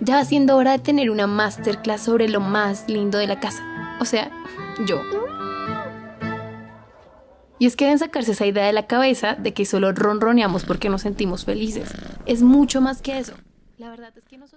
Ya va siendo hora de tener una masterclass sobre lo más lindo de la casa. O sea, yo. Y es que deben sacarse esa idea de la cabeza de que solo ronroneamos porque nos sentimos felices. Es mucho más que eso. La verdad es que nosotros...